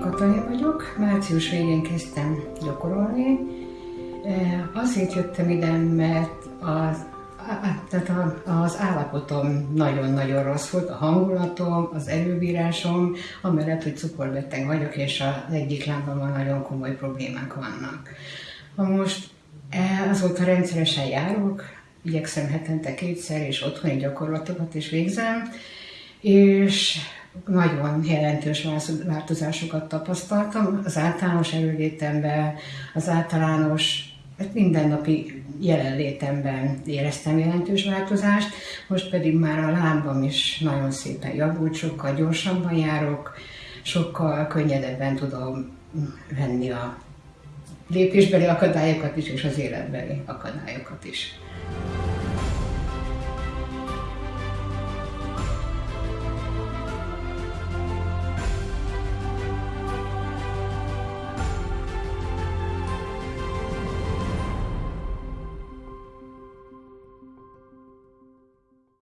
Katalin vagyok, március végén kezdtem gyakorolni. Azért jöttem ide, mert az, tehát az állapotom nagyon-nagyon rossz volt, a hangulatom, az előbírásom, amellett, hogy cukorbeteg vagyok, és az egyik lábamon nagyon komoly problémák vannak. Ha most azóta rendszeresen járok, igyekszem hetente kétszer, és otthoni gyakorlatokat is végzem, és nagyon jelentős változásokat tapasztaltam az általános erőlétemben, az általános hát mindennapi jelenlétemben éreztem jelentős változást, most pedig már a lábam is nagyon szépen javult, sokkal gyorsabban járok, sokkal könnyedebben tudom venni a lépésbeli akadályokat is, és az életbeli akadályokat is.